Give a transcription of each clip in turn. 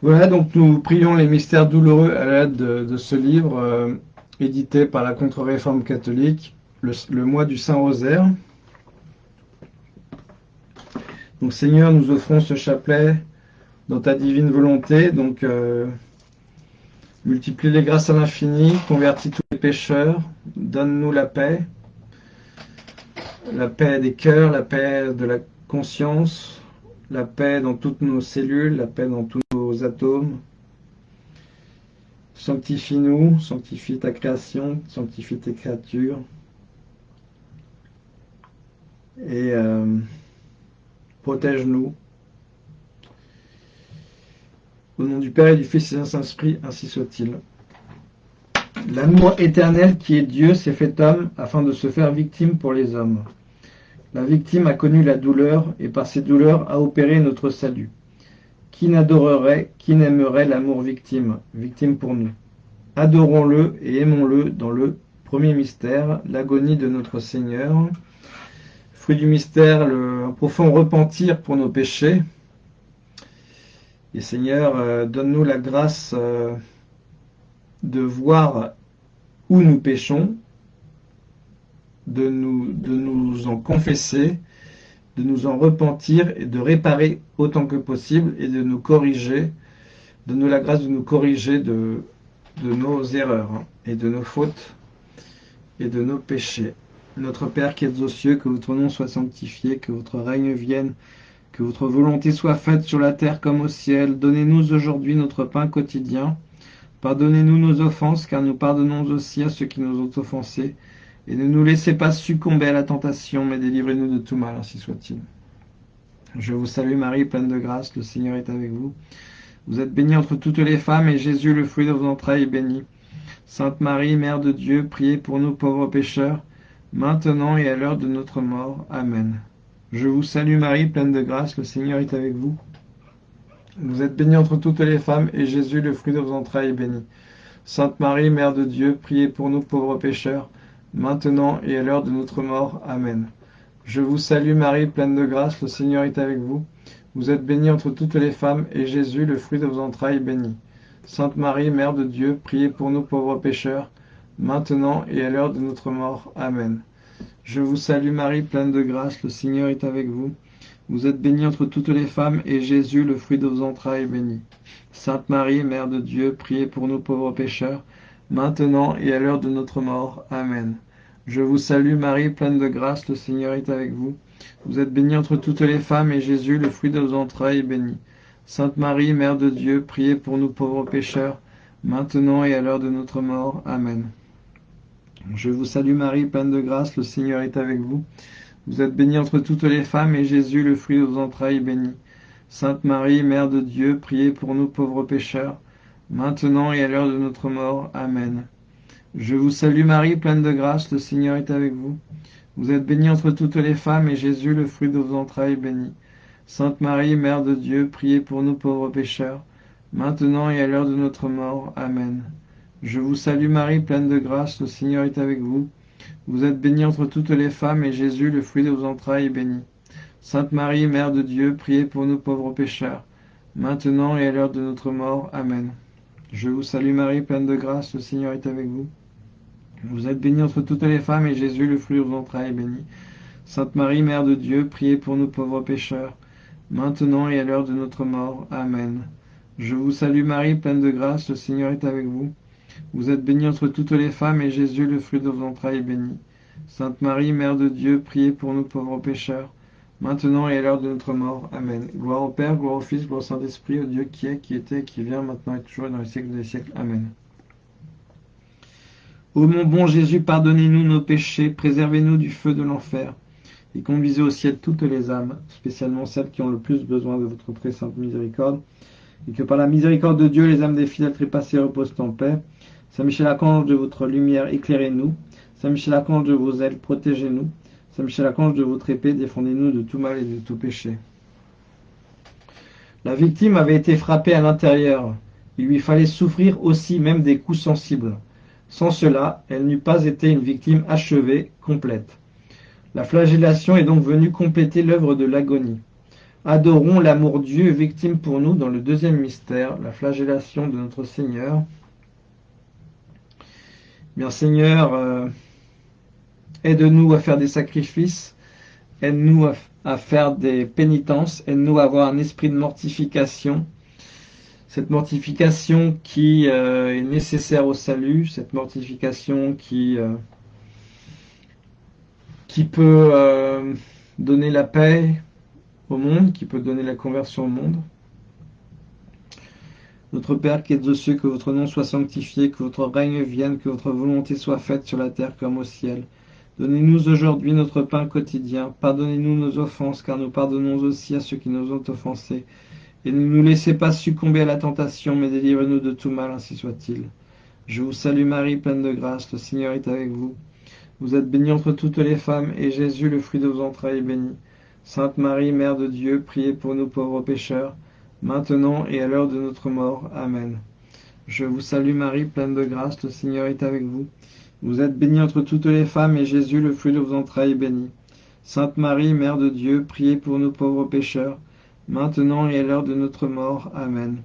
Voilà, donc nous prions les mystères douloureux à l'aide de, ce livre euh, édité par la Contre-Réforme catholique, le, mois du Saint-Rosaire. Donc Seigneur, nous offrons ce chapelet dans ta divine volonté, donc euh, multiplie les grâces à l'infini, convertis tous les pécheurs, donne-nous la paix, la paix des cœurs, la paix de la conscience, la paix dans toutes nos cellules, la paix dans tous atomes. Sanctifie-nous, sanctifie ta création, sanctifie tes créatures. Et euh, protège-nous. Au nom du Père et du Fils et du Saint-Esprit, ainsi soit-il. L'amour éternel qui est Dieu s'est fait homme afin de se faire victime pour les hommes. La victime a connu la douleur et par ses douleurs a opéré notre salut. Qui n'adorerait, qui n'aimerait l'amour victime, victime pour nous? Adorons-le et aimons-le dans le premier mystère, l'agonie de notre Seigneur. Fruit du mystère, le, profond repentir pour nos péchés. Et Seigneur, euh, donne-nous la grâce euh, de voir où nous péchons de nous en confesser, de nous en repentir et de réparer autant que possible et de nous corriger, de nous la grâce de nous corriger de, nos erreurs hein, et de nos fautes et de nos péchés. Notre Père qui êtes aux cieux, que votre nom soit sanctifié, que votre règne vienne, que votre volonté soit faite sur la terre comme au ciel. Donnez-nous aujourd'hui notre pain quotidien. Pardonnez-nous nos offenses, car nous pardonnons aussi à ceux qui nous ont offensés et ne nous laissez pas succomber à la tentation, mais délivrez-nous de tout mal, ainsi soit-il. Je vous salue Marie, pleine de grâce, le Seigneur est avec vous. Vous êtes bénie entre toutes les femmes, et Jésus, le fruit de vos entrailles, est béni. Sainte Marie, Mère de Dieu, priez pour nous pauvres pécheurs, maintenant et à l'heure de notre mort. Amen. Je vous salue Marie, pleine de grâce, le Seigneur est avec vous. Vous êtes bénie entre toutes les femmes, et Jésus, le fruit de vos entrailles, est béni. Sainte Marie, Mère de Dieu, priez pour nous pauvres pécheurs, maintenant et à l'heure de notre mort. Amen. Je vous salue Marie, pleine de grâce, le Seigneur est avec vous. Vous êtes bénie entre toutes les femmes, et Jésus, le fruit de vos entrailles, est béni. Sainte Marie, Mère de Dieu, priez pour nous pauvres pécheurs, maintenant et à l'heure de notre mort. Amen. Je vous salue Marie, pleine de grâce, le Seigneur est avec vous. Vous êtes bénie entre toutes les femmes, et Jésus, le fruit de vos entrailles, est béni. Sainte Marie, Mère de Dieu, priez pour nous pauvres pécheurs, maintenant et à l'heure de notre mort. Amen. Je vous salue Marie, pleine de grâce, le Seigneur est avec vous. Vous êtes bénie entre toutes les femmes, et Jésus, le fruit de vos entrailles, est béni. Sainte Marie, Mère de Dieu, priez pour nous pauvres pécheurs, maintenant et à l'heure de notre mort. Amen. Je vous salue Marie, pleine de grâce, le Seigneur est avec vous. Vous êtes bénie entre toutes les femmes, et Jésus, le fruit de vos entrailles, est béni. Sainte Marie, Mère de Dieu, priez pour nous pauvres pécheurs, maintenant et à l'heure de notre mort. Amen. Je vous salue Marie, pleine de grâce, le Seigneur est avec vous. Vous êtes bénie entre toutes les femmes, et Jésus, le fruit de vos entrailles, est béni. Sainte Marie, Mère de Dieu, priez pour nous pauvres pécheurs, maintenant et à l'heure de notre mort. Amen. Je vous salue Marie, pleine de grâce, le Seigneur est avec vous. Vous êtes bénie entre toutes les femmes, et Jésus, le fruit de vos entrailles, est béni. Sainte Marie, Mère de Dieu, priez pour nous pauvres pécheurs, maintenant et à l'heure de notre mort. Amen. Je vous salue Marie, pleine de grâce, le Seigneur est avec vous. Vous êtes bénie entre toutes les femmes, et Jésus, le fruit de vos entrailles, est béni. Sainte Marie, Mère de Dieu, priez pour nous pauvres pécheurs, maintenant et à l'heure de notre mort. Amen. Je vous salue Marie, pleine de grâce, le Seigneur est avec vous. Vous êtes bénie entre toutes les femmes, et Jésus, le fruit de vos entrailles, est béni. Sainte Marie, Mère de Dieu, priez pour nous pauvres pécheurs, maintenant et à l'heure de notre mort. Amen. Gloire au Père, gloire au Fils, gloire au Saint-Esprit, au Dieu qui est, qui était, qui vient, maintenant et toujours, dans les siècles des siècles. Amen. Ô mon bon Jésus, pardonnez-nous nos péchés, préservez-nous du feu de l'enfer, et conduisez au ciel toutes les âmes, spécialement celles qui ont le plus besoin de votre très sainte miséricorde, et que par la miséricorde de Dieu, les âmes des fidèles trépassés reposent en paix. Saint Michel Archange de votre lumière, éclairez-nous. Saint Michel Archange de vos ailes, protégez-nous. Saint Michel Archange de votre épée, défendez-nous de tout mal et de tout péché. La victime avait été frappée à l'intérieur. Il lui fallait souffrir aussi même des coups sensibles. Sans cela, elle n'eût pas été une victime achevée, complète. La flagellation est donc venue compléter l'œuvre de l'agonie. Adorons l'amour Dieu victime pour nous dans le deuxième mystère, la flagellation de notre Seigneur. Bien Seigneur, euh, aide-nous à faire des sacrifices, aide-nous à, faire des pénitences, aide-nous à avoir un esprit de mortification, cette mortification qui euh, est nécessaire au salut, cette mortification qui, euh, peut donner la paix au monde, qui peut donner la conversion au monde. Notre Père qui êtes aux cieux, que votre nom soit sanctifié, que votre règne vienne, que votre volonté soit faite sur la terre comme au ciel. Donnez-nous aujourd'hui notre pain quotidien. Pardonnez-nous nos offenses, car nous pardonnons aussi à ceux qui nous ont offensés. Et ne nous laissez pas succomber à la tentation, mais délivrez-nous de tout mal, ainsi soit-il. Je vous salue Marie, pleine de grâce, le Seigneur est avec vous. Vous êtes bénie entre toutes les femmes, et Jésus, le fruit de vos entrailles, est béni. Sainte Marie, Mère de Dieu, priez pour nous pauvres pécheurs, maintenant et à l'heure de notre mort. Amen. Je vous salue Marie, pleine de grâce, le Seigneur est avec vous. Vous êtes bénie entre toutes les femmes, et Jésus, le fruit de vos entrailles, est béni. Sainte Marie, Mère de Dieu, priez pour nous pauvres pécheurs, maintenant et à l'heure de notre mort. Amen.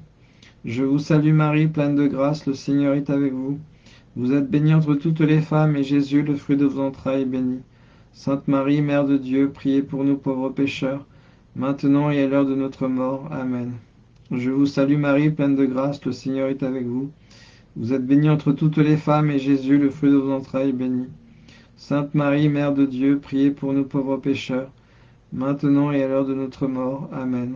Je vous salue Marie, pleine de grâce, le Seigneur est avec vous. Vous êtes bénie entre toutes les femmes, et Jésus, le fruit de vos entrailles, est béni. Sainte Marie, Mère de Dieu, priez pour nous pauvres pécheurs, maintenant et à l'heure de notre mort. Amen. Je vous salue Marie, pleine de grâce, le Seigneur est avec vous. Vous êtes bénie entre toutes les femmes, et Jésus, le fruit de vos entrailles, est béni. Sainte Marie, Mère de Dieu, priez pour nous pauvres pécheurs, maintenant et à l'heure de notre mort. Amen.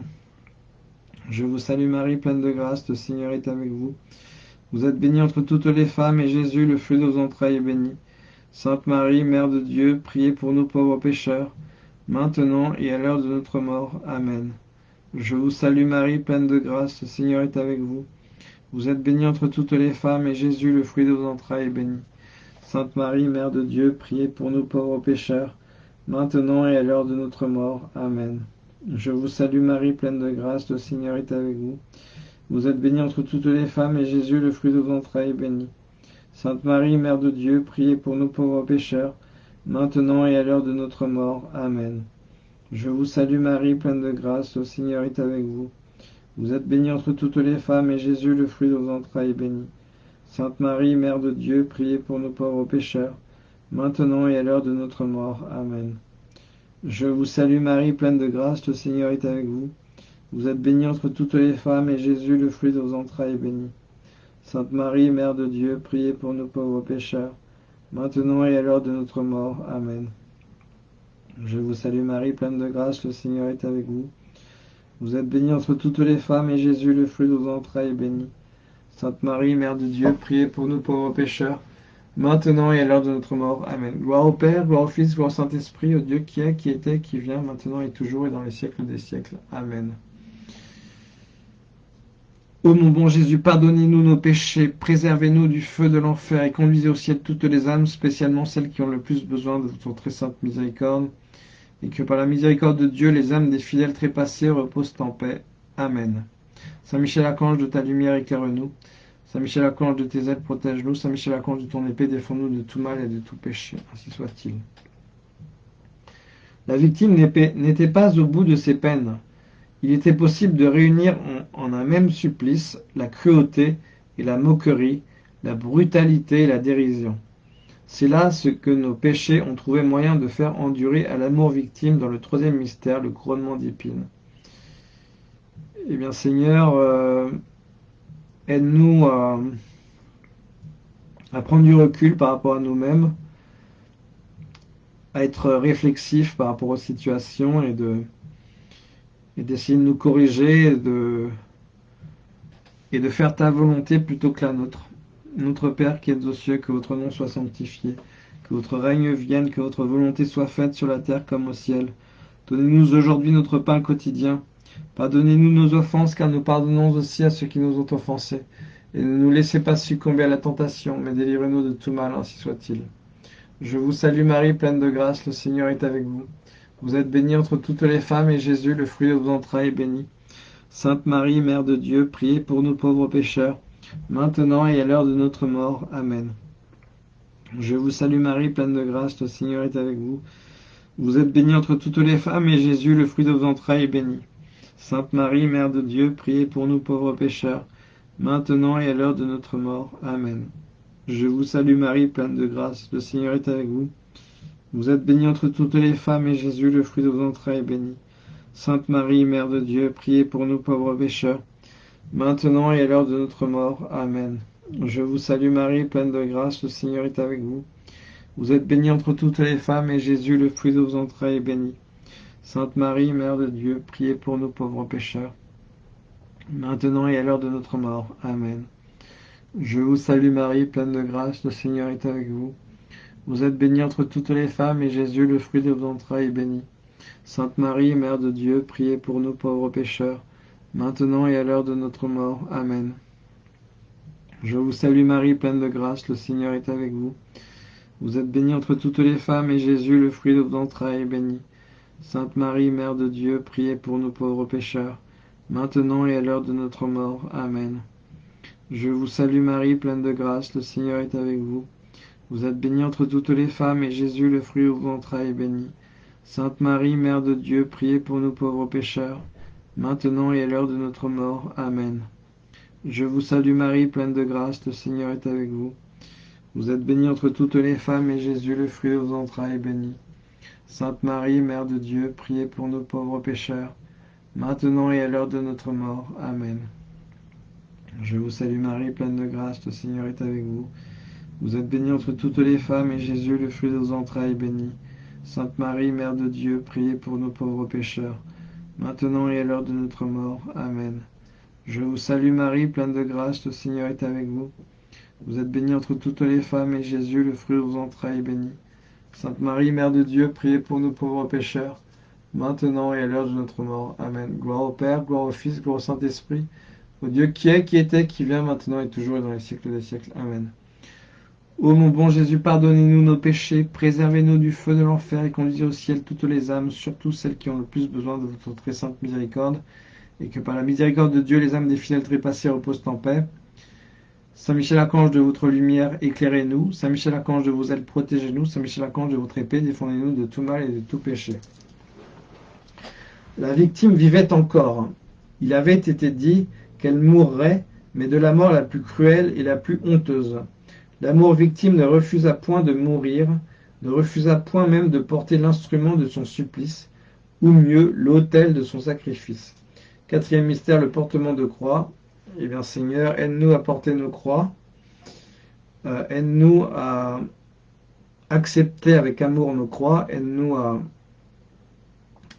Je vous salue Marie, pleine de grâce, le Seigneur est avec vous. Vous êtes bénie entre toutes les femmes, et Jésus, le fruit de vos entrailles, est béni. Sainte Marie, Mère de Dieu, priez pour nous pauvres pécheurs, maintenant et à l'heure de notre mort. Amen. Je vous salue Marie, pleine de grâce, le Seigneur est avec vous. Vous êtes bénie entre toutes les femmes, et Jésus, le fruit de vos entrailles, est béni. Sainte Marie, Mère de Dieu, priez pour nous pauvres pécheurs, maintenant et à l'heure de notre mort. Amen. Je vous salue Marie, pleine de grâce, le Seigneur est avec vous. Vous êtes bénie entre toutes les femmes, et Jésus, le fruit de vos entrailles, est béni. Sainte Marie, Mère de Dieu, priez pour nous pauvres pécheurs, maintenant et à l'heure de notre mort. Amen. Je vous salue Marie, pleine de grâce, le Seigneur est avec vous. Vous êtes bénie entre toutes les femmes, et Jésus, le fruit de vos entrailles, est béni. Sainte Marie, Mère de Dieu, priez pour nous pauvres pécheurs, maintenant et à l'heure de notre mort. Amen. Je vous salue Marie, pleine de grâce, le Seigneur est avec vous. Vous êtes bénie entre toutes les femmes, et Jésus, le fruit de vos entrailles, est béni. Sainte Marie, Mère de Dieu, priez pour nous pauvres pécheurs, maintenant et à l'heure de notre mort. Amen. Je vous salue Marie, pleine de grâce, le Seigneur est avec vous. Vous êtes bénie entre toutes les femmes, et Jésus, le fruit de vos entrailles, est béni. Sainte Marie, Mère de Dieu, priez pour nous pauvres pécheurs, maintenant et à l'heure de notre mort. Amen. Gloire au Père, gloire au Fils, gloire au Saint-Esprit, au Dieu qui est, qui était, qui vient, maintenant et toujours et dans les siècles des siècles. Amen. Ô mon bon Jésus, pardonnez-nous nos péchés, préservez-nous du feu de l'enfer et conduisez au ciel toutes les âmes, spécialement celles qui ont le plus besoin de votre très sainte miséricorde, et que par la miséricorde de Dieu, les âmes des fidèles trépassés reposent en paix. Amen. Saint Michel Archange, de ta lumière éclaire-nous. Saint Michel Archange, de tes ailes protège-nous. Saint Michel Archange, de ton épée défends-nous de tout mal et de tout péché. Ainsi soit-il. La victime n'était pas au bout de ses peines il était possible de réunir en, un même supplice la cruauté et la moquerie, la brutalité et la dérision. C'est là ce que nos péchés ont trouvé moyen de faire endurer à l'amour victime dans le troisième mystère, le couronnement d'épines. Eh bien Seigneur, euh, aide-nous à, prendre du recul par rapport à nous-mêmes, à être réflexif par rapport aux situations et et d'essayer de nous corriger et de faire ta volonté plutôt que la nôtre. Notre Père qui es aux cieux, que votre nom soit sanctifié, que votre règne vienne, que votre volonté soit faite sur la terre comme au ciel. Donnez-nous aujourd'hui notre pain quotidien. Pardonnez-nous nos offenses, car nous pardonnons aussi à ceux qui nous ont offensés. Et ne nous laissez pas succomber à la tentation, mais délivrez-nous de tout mal, ainsi soit-il. Je vous salue Marie, pleine de grâce, le Seigneur est avec vous. Vous êtes bénie entre toutes les femmes, et Jésus, le fruit de vos entrailles, est béni. Sainte Marie, Mère de Dieu, priez pour nous pauvres pécheurs, maintenant et à l'heure de notre mort. Amen. Je vous salue Marie, pleine de grâce, le Seigneur est avec vous. Vous êtes bénie entre toutes les femmes, et Jésus, le fruit de vos entrailles, est béni. Sainte Marie, Mère de Dieu, priez pour nous pauvres pécheurs, maintenant et à l'heure de notre mort. Amen. Je vous salue Marie, pleine de grâce, le Seigneur est avec vous. Vous êtes bénie entre toutes les femmes, et Jésus, le fruit de vos entrailles, est béni. Sainte Marie, Mère de Dieu, priez pour nous pauvres pécheurs, maintenant et à l'heure de notre mort. Amen. Je vous salue Marie, pleine de grâce, le Seigneur est avec vous. Vous êtes bénie entre toutes les femmes, et Jésus, le fruit de vos entrailles, est béni. Sainte Marie, Mère de Dieu, priez pour nous pauvres pécheurs, maintenant et à l'heure de notre mort. Amen. Je vous salue Marie, pleine de grâce, le Seigneur est avec vous. Vous êtes bénie entre toutes les femmes, et Jésus, le fruit de vos entrailles, est béni. Sainte Marie, Mère de Dieu, priez pour nous pauvres pécheurs, maintenant et à l'heure de notre mort. Amen. Je vous salue Marie, pleine de grâce, le Seigneur est avec vous. Vous êtes bénie entre toutes les femmes, et Jésus, le fruit de vos entrailles, est béni. Sainte Marie, Mère de Dieu, priez pour nous pauvres pécheurs, maintenant et à l'heure de notre mort. Amen. Je vous salue Marie, pleine de grâce, le Seigneur est avec vous. Vous êtes bénie entre toutes les femmes, et Jésus, le fruit de vos entrailles, est béni. Sainte Marie, Mère de Dieu, priez pour nous pauvres pécheurs, maintenant et à l'heure de notre mort. Amen. Je vous salue Marie, pleine de grâce, le Seigneur est avec vous. Vous êtes bénie entre toutes les femmes, et Jésus, le fruit de vos entrailles, est béni. Sainte Marie, Mère de Dieu, priez pour nous pauvres pécheurs, maintenant et à l'heure de notre mort. Amen. Je vous salue Marie, pleine de grâce, le Seigneur est avec vous. Vous êtes bénie entre toutes les femmes, et Jésus, le fruit de vos entrailles, est béni. Sainte Marie, Mère de Dieu, priez pour nos pauvres pécheurs, maintenant et à l'heure de notre mort. Amen. Je vous salue Marie, pleine de grâce, le Seigneur est avec vous. Vous êtes bénie entre toutes les femmes, et Jésus, le fruit de vos entrailles, est béni. Sainte Marie, Mère de Dieu, priez pour nous pauvres pécheurs, maintenant et à l'heure de notre mort. Amen. Gloire au Père, gloire au Fils, gloire au Saint-Esprit, au Dieu qui est, qui était, qui vient maintenant et toujours et dans les siècles des siècles. Amen. Ô mon bon Jésus, pardonnez-nous nos péchés, préservez-nous du feu de l'enfer et conduisez au ciel toutes les âmes, surtout celles qui ont le plus besoin de votre très sainte miséricorde, et que par la miséricorde de Dieu, les âmes des fidèles trépassés reposent en paix. Saint Michel Archange de votre lumière, éclairez-nous. Saint Michel Archange de vos ailes, protégez-nous. Saint Michel Archange de votre épée, défendez-nous de tout mal et de tout péché. La victime vivait encore. Il avait été dit qu'elle mourrait, mais de la mort la plus cruelle et la plus honteuse. L'amour victime ne refusa point de mourir, ne refusa point même de porter l'instrument de son supplice, ou mieux, l'autel de son sacrifice. Quatrième mystère, le portement de croix. Eh bien, Seigneur, aide-nous à porter nos croix. Euh, aide-nous à accepter avec amour nos croix. Aide-nous à,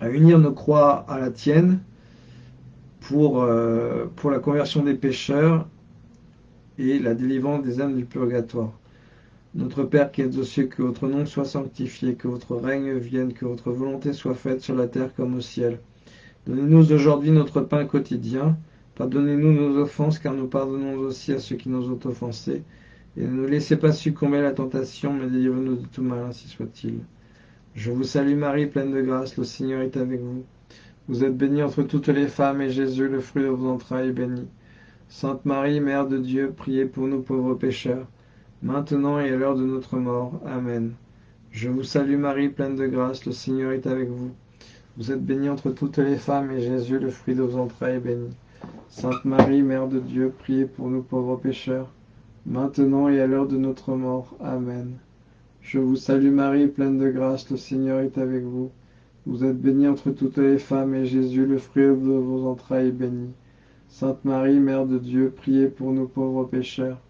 unir nos croix à la tienne pour, euh, pour la conversion des pécheurs et la délivrance des âmes du purgatoire. Notre Père qui es aux cieux, que votre nom soit sanctifié, que votre règne vienne, que votre volonté soit faite sur la terre comme au ciel. Donnez-nous aujourd'hui notre pain quotidien. Pardonnez-nous nos offenses, car nous pardonnons aussi à ceux qui nous ont offensés. Et ne nous laissez pas succomber à la tentation, mais délivrez-nous de tout mal, ainsi soit-il. Je vous salue Marie, pleine de grâce, le Seigneur est avec vous. Vous êtes bénie entre toutes les femmes, et Jésus, le fruit de vos entrailles, est béni. Sainte Marie, Mère de Dieu, priez pour nous pauvres pécheurs, maintenant et à l'heure de notre mort. Amen. Je vous salue Marie, pleine de grâce, le Seigneur est avec vous. Vous êtes bénie entre toutes les femmes, et Jésus, le fruit de vos entrailles, est béni. Sainte Marie, Mère de Dieu, priez pour nous pauvres pécheurs, maintenant et à l'heure de notre mort. Amen. Je vous salue Marie, pleine de grâce, le Seigneur est avec vous. Vous êtes bénie entre toutes les femmes, et Jésus, le fruit de vos entrailles, est béni. Sainte Marie, Mère de Dieu, priez pour nous pauvres pécheurs,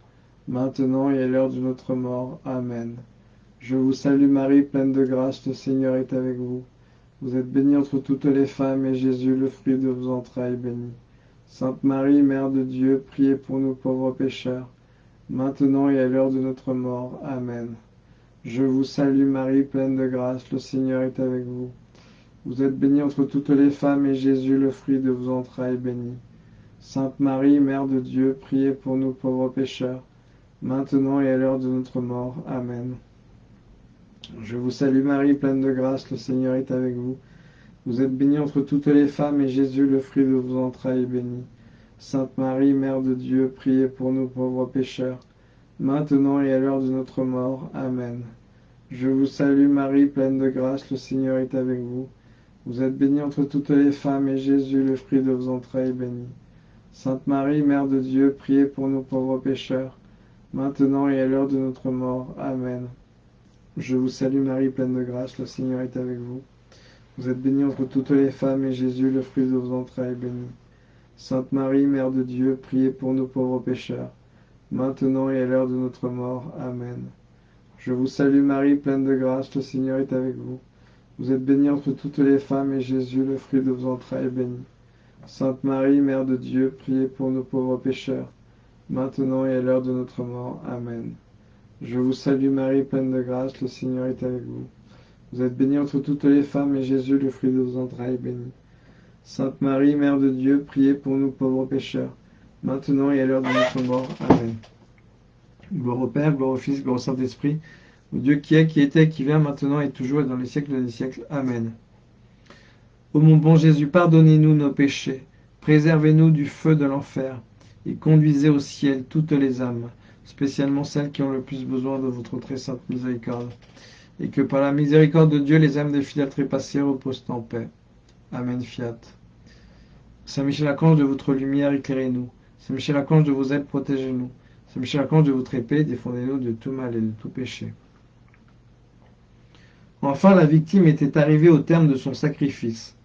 maintenant et à l'heure de notre mort. Amen. Je vous salue Marie, pleine de grâce, le Seigneur est avec vous. Vous êtes bénie entre toutes les femmes, et Jésus, le fruit de vos entrailles, est béni. Sainte Marie, Mère de Dieu, priez pour nous pauvres pécheurs, maintenant et à l'heure de notre mort. Amen. Je vous salue Marie, pleine de grâce, le Seigneur est avec vous. Vous êtes bénie entre toutes les femmes, et Jésus, le fruit de vos entrailles, est béni. Sainte Marie, Mère de Dieu, priez pour nous pauvres pécheurs, maintenant et à l'heure de notre mort. Amen. Je vous salue Marie, pleine de grâce, le Seigneur est avec vous. Vous êtes bénie entre toutes les femmes, et Jésus, le fruit de vos entrailles, est béni. Sainte Marie, Mère de Dieu, priez pour nous pauvres pécheurs, maintenant et à l'heure de notre mort. Amen. Je vous salue Marie, pleine de grâce, le Seigneur est avec vous. Vous êtes bénie entre toutes les femmes, et Jésus, le fruit de vos entrailles, est béni. Sainte Marie, Mère de Dieu, priez pour nous pauvres pécheurs, maintenant et à l'heure de notre mort. Amen. Je vous salue Marie, pleine de grâce, le Seigneur est avec vous. Vous êtes bénie entre toutes les femmes, et Jésus, le fruit de vos entrailles, est béni. Sainte Marie, Mère de Dieu, priez pour nous pauvres pécheurs, maintenant et à l'heure de notre mort. Amen. Je vous salue Marie, pleine de grâce, le Seigneur est avec vous. Vous êtes bénie entre toutes les femmes, et Jésus, le fruit de vos entrailles, est béni. Sainte Marie, Mère de Dieu, priez pour nous pauvres pécheurs, maintenant et à l'heure de notre mort. Amen. Je vous salue Marie, pleine de grâce, le Seigneur est avec vous. Vous êtes bénie entre toutes les femmes, et Jésus, le fruit de vos entrailles, est béni. Sainte Marie, Mère de Dieu, priez pour nous pauvres pécheurs, maintenant et à l'heure de notre mort. Amen. Gloire au Père, gloire au Fils, gloire au Saint-Esprit, au Dieu qui est, qui était, qui vient, maintenant et toujours et dans les siècles des siècles. Amen. Ô mon bon Jésus, pardonnez-nous nos péchés, préservez-nous du feu de l'enfer, et conduisez au ciel toutes les âmes, spécialement celles qui ont le plus besoin de votre très sainte miséricorde, et que par la miséricorde de Dieu, les âmes des fidèles trépassés reposent en paix. Amen. Fiat. Saint Michel Archange de votre lumière, éclairez-nous. Saint Michel Archange de vos ailes, protégez-nous. Saint Michel Archange de votre épée, défendez-nous de tout mal et de tout péché. Enfin, la victime était arrivée au terme de son sacrifice.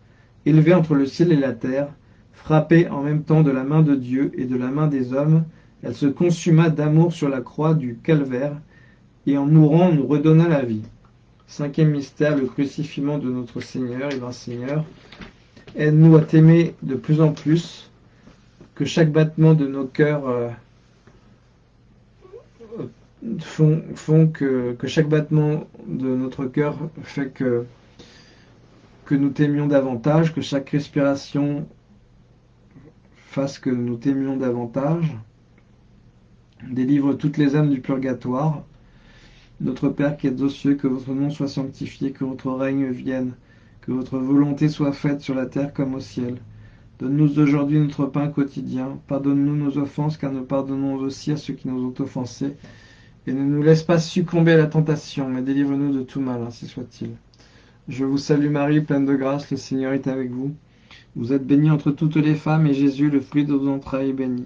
Élevée entre le ciel et la terre, frappée en même temps de la main de Dieu et de la main des hommes, elle se consuma d'amour sur la croix du calvaire, et en mourant nous redonna la vie. Cinquième mystère, le crucifiement de notre Seigneur. Et bien Seigneur, aide-nous à t'aimer de plus en plus, que chaque battement de nos cœurs euh, font, que, chaque battement de notre cœur fait que, que nous t'aimions davantage, que chaque respiration fasse que nous t'aimions davantage. Délivre toutes les âmes du purgatoire. Notre Père qui êtes aux cieux, que votre nom soit sanctifié, que votre règne vienne, que votre volonté soit faite sur la terre comme au ciel. Donne-nous aujourd'hui notre pain quotidien. Pardonne-nous nos offenses, car nous pardonnons aussi à ceux qui nous ont offensés. Et ne nous laisse pas succomber à la tentation, mais délivre-nous de tout mal, ainsi soit-il. Je vous salue Marie, pleine de grâce, le Seigneur est avec vous. Vous êtes bénie entre toutes les femmes, et Jésus, le fruit de vos entrailles, est béni.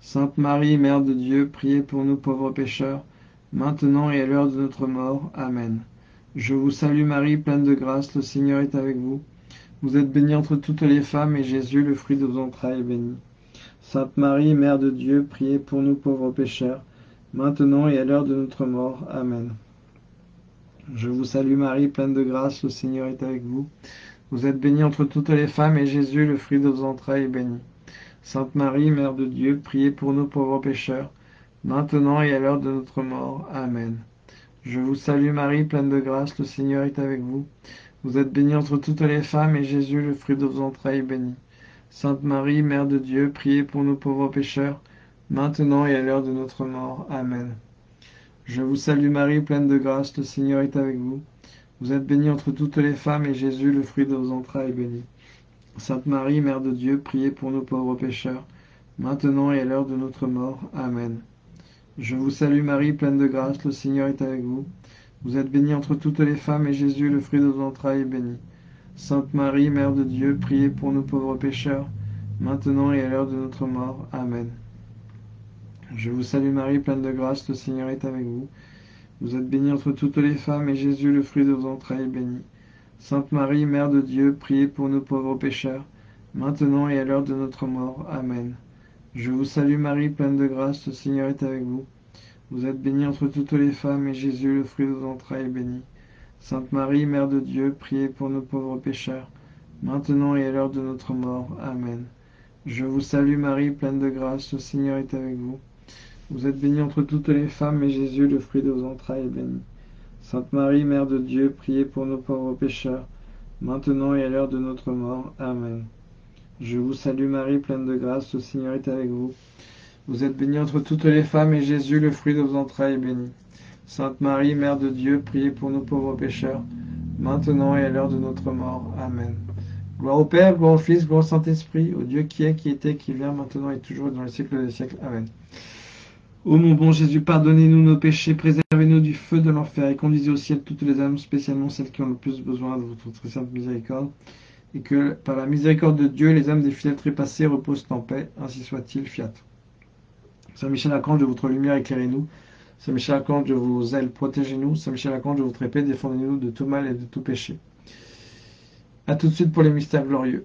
Sainte Marie, Mère de Dieu, priez pour nous pauvres pécheurs, maintenant et à l'heure de notre mort. Amen. Je vous salue Marie, pleine de grâce, le Seigneur est avec vous. Vous êtes bénie entre toutes les femmes, et Jésus, le fruit de vos entrailles, est béni. Sainte Marie, Mère de Dieu, priez pour nous pauvres pécheurs, maintenant et à l'heure de notre mort. Amen. Je vous salue Marie, pleine de grâce, le Seigneur est avec vous. Vous êtes bénie entre toutes les femmes, et Jésus, le fruit de vos entrailles, est béni. Sainte Marie, Mère de Dieu, priez pour nous pauvres pécheurs, maintenant et à l'heure de notre mort. Amen. Je vous salue Marie, pleine de grâce, le Seigneur est avec vous. Vous êtes bénie entre toutes les femmes, et Jésus, le fruit de vos entrailles, est béni. Sainte Marie, Mère de Dieu, priez pour nous pauvres pécheurs, maintenant et à l'heure de notre mort. Amen. Je vous salue Marie, pleine de grâce, le Seigneur est avec vous. Vous êtes bénie entre toutes les femmes, et Jésus, le fruit de vos entrailles, est béni. Sainte Marie, Mère de Dieu, priez pour nous pauvres pécheurs, maintenant et à l'heure de notre mort. Amen. Je vous salue Marie, pleine de grâce, le Seigneur est avec vous. Vous êtes bénie entre toutes les femmes, et Jésus, le fruit de vos entrailles, est béni. Sainte Marie, Mère de Dieu, priez pour nous pauvres pécheurs, maintenant et à l'heure de notre mort. Amen. Je vous salue Marie, pleine de grâce, le Seigneur est avec vous. Vous êtes bénie entre toutes les femmes, et Jésus, le fruit de vos entrailles, est béni. Sainte Marie, Mère de Dieu, priez pour nous pauvres pécheurs, maintenant et à l'heure de notre mort. Amen. Je vous salue Marie, pleine de grâce, le Seigneur est avec vous. Vous êtes bénie entre toutes les femmes, et Jésus, le fruit de vos entrailles, est béni. Sainte Marie, Mère de Dieu, priez pour nos pauvres pécheurs, maintenant et à l'heure de notre mort. Amen. Je vous salue Marie, pleine de grâce, le Seigneur est avec vous. Vous êtes bénie entre toutes les femmes, et Jésus, le fruit de vos entrailles, est béni. Sainte Marie, Mère de Dieu, priez pour nos pauvres pécheurs, maintenant et à l'heure de notre mort. Amen. Je vous salue Marie, pleine de grâce, le Seigneur est avec vous. Vous êtes bénie entre toutes les femmes, et Jésus, le fruit de vos entrailles, est béni. Sainte Marie, Mère de Dieu, priez pour nos pauvres pécheurs, maintenant et à l'heure de notre mort. Amen. Gloire au Père, gloire au Fils, gloire au Saint-Esprit, au Dieu qui est, qui était, qui vient, maintenant et toujours, dans les siècles des siècles. Amen. Ô mon bon Jésus, pardonnez-nous nos péchés, préservez-nous du feu de l'enfer et conduisez au ciel toutes les âmes, spécialement celles qui ont le plus besoin de votre très sainte miséricorde. Et que par la miséricorde de Dieu, les âmes des fidèles trépassés reposent en paix. Ainsi soit-il, fiat. Saint Michel Archange, de votre lumière, éclairez-nous. Saint Michel Archange, de vos ailes, protégez-nous. Saint Michel Archange, de votre épée, défendez-nous de tout mal et de tout péché. A tout de suite pour les mystères glorieux.